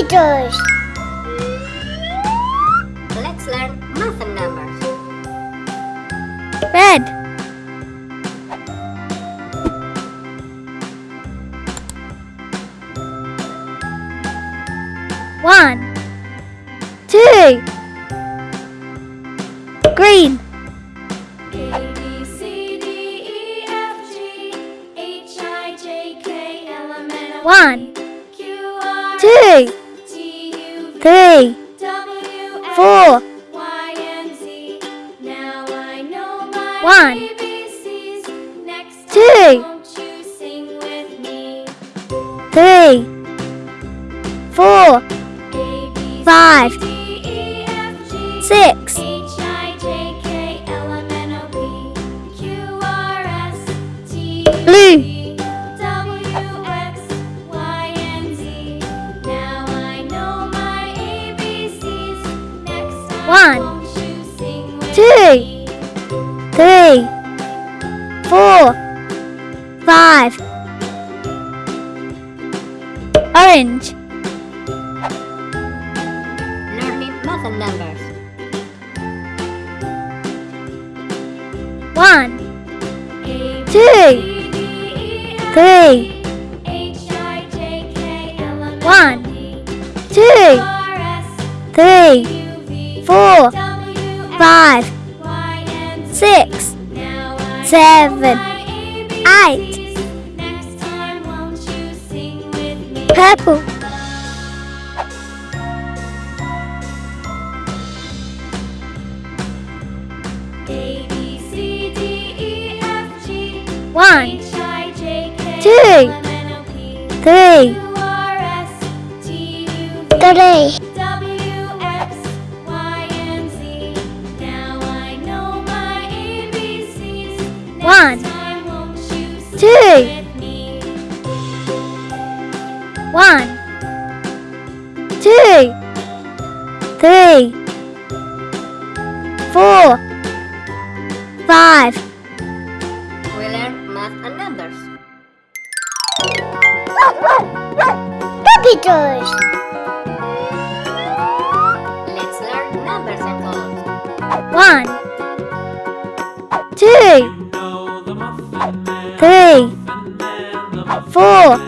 Let's learn math and numbers. Red. One, two, green. One, two three, four, one, two, three, four, five, six, One, two, three. One, two, three, four, five, six, seven, eight. Purple. One, two, three, four, five. We learn math and numbers. Look, look! Puppy toys! Let's learn numbers and colors. One, two, three, four,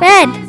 bed.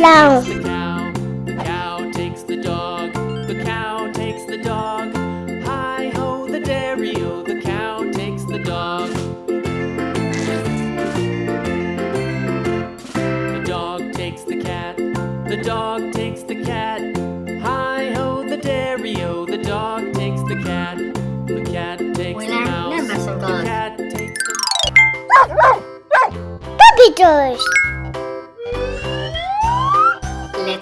The cow, the cow takes the dog, the cow takes the dog. Hi ho, the dairy o, the cow takes the dog. The dog takes the cat, the dog takes the cat. Hi ho, the dairy o, the dog takes the cat. The cat takes the mouse, the cat takes the. Puppy doors!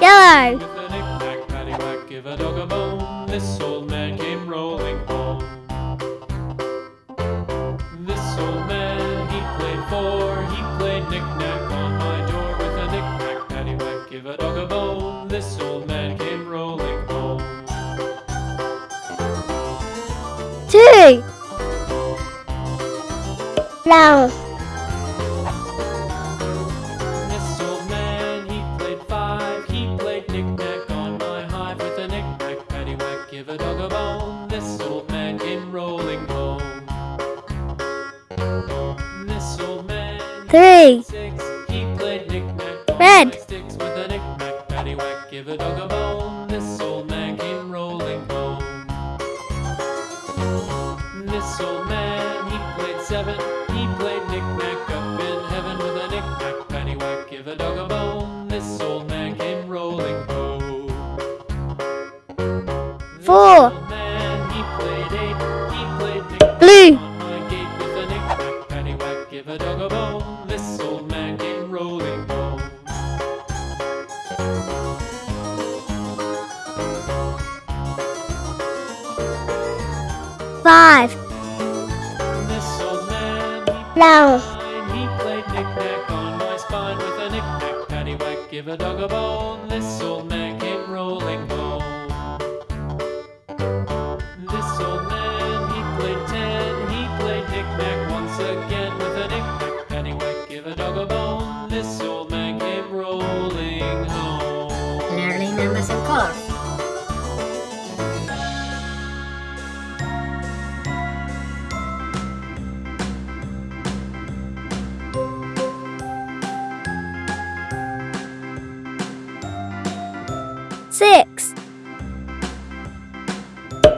Yellow. Give a dog a bone, this old man came rolling home. This old man, he played four, he played knick-knack on my door with a knick-knack paddywhack. Give a dog a bone, this old man came rolling home. Two. Now. three. Red. Now. He played knick-knack on my spine with a knick-knack paddywhack. Give a dog a bone, this old man.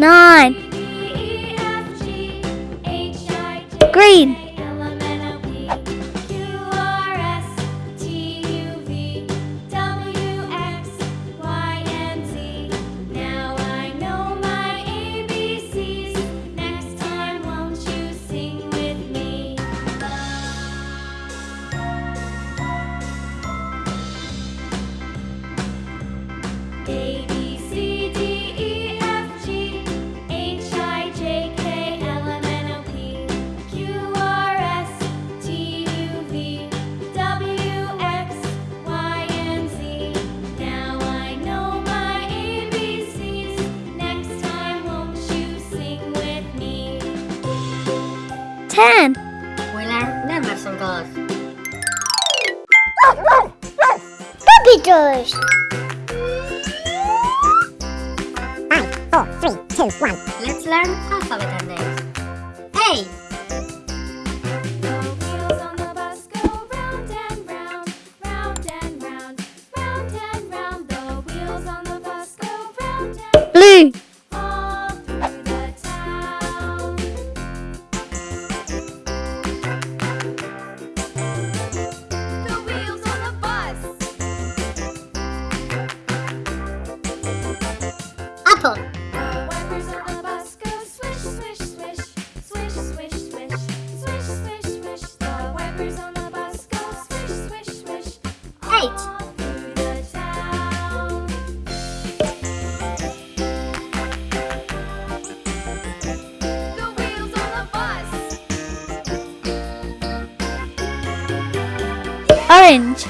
nine, Five, four, three, two, one. Let's learn orange.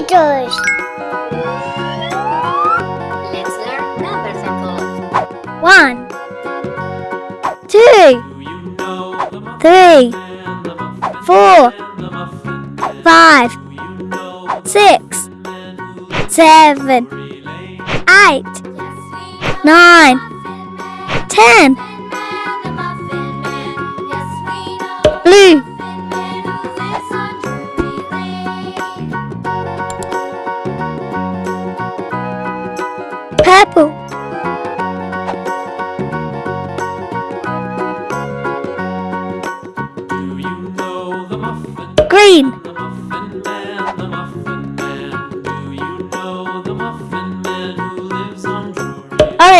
letters. Let's learn numbers and colors. Ten.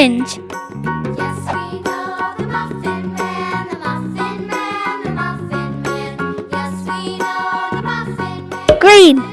orange. Green.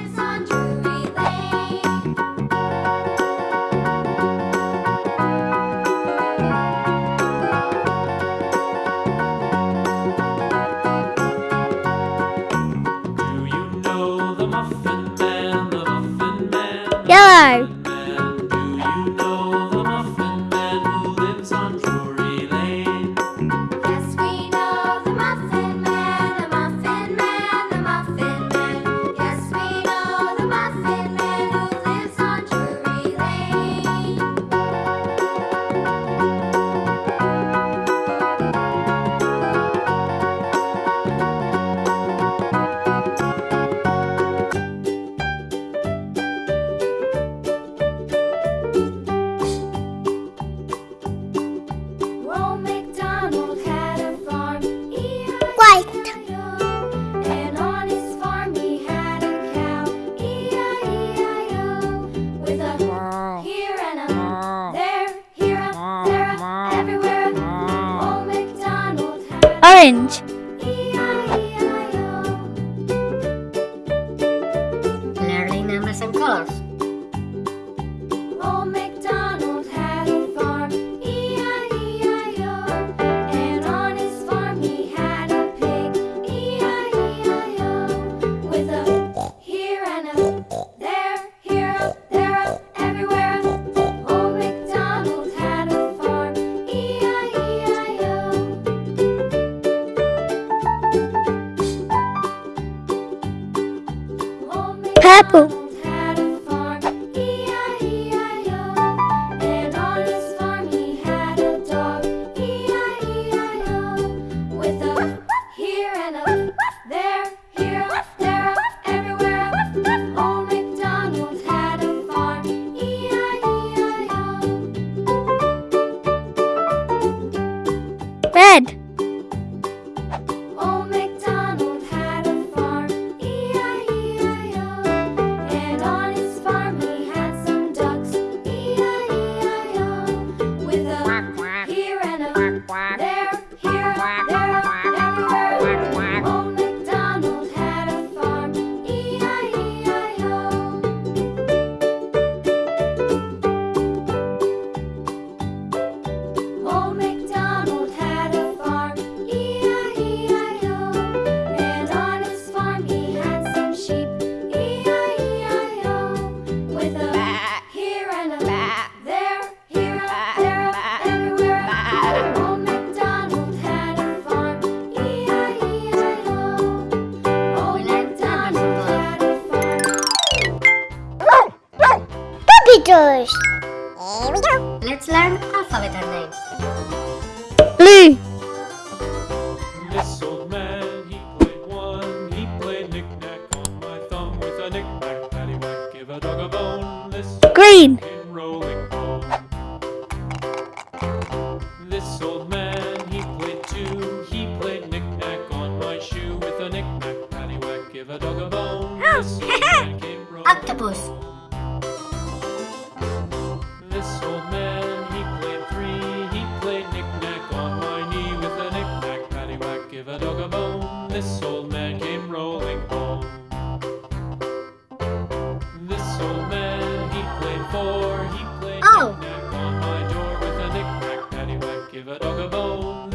orange.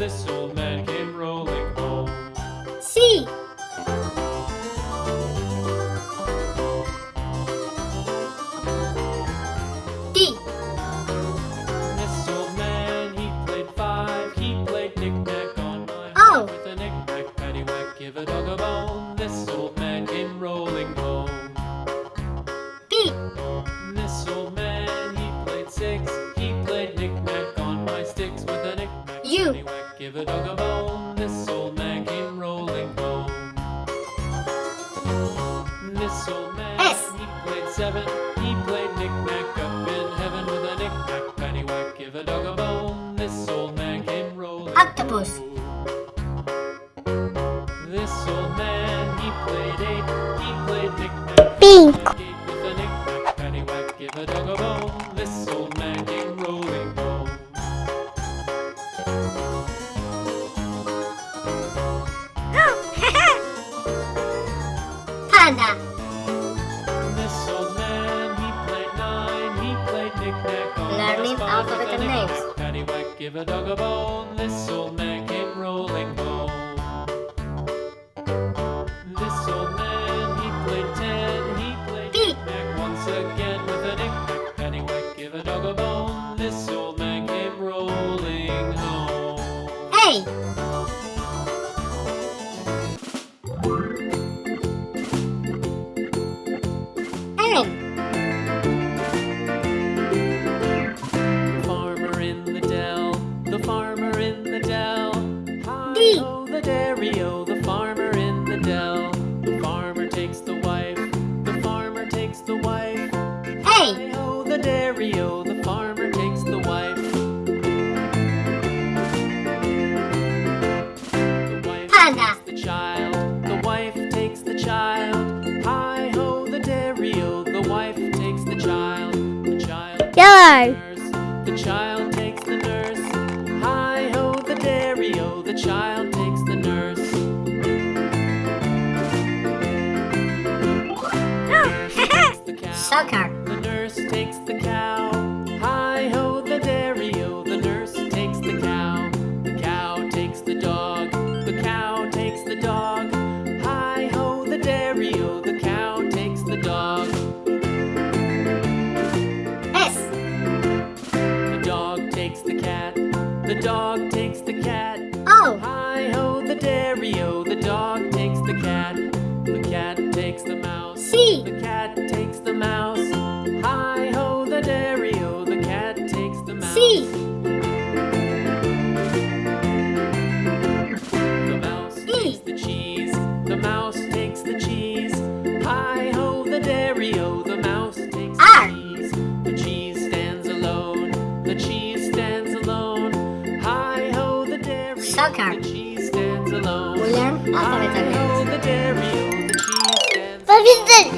this equipos once again with a nick. Anyway, give a dog a bone. This old man came rolling home. Hey! Yellow. The child takes the nurse. Hi ho, the dairy oh, The child takes the nurse. Oh, Soccer. Cat. Stands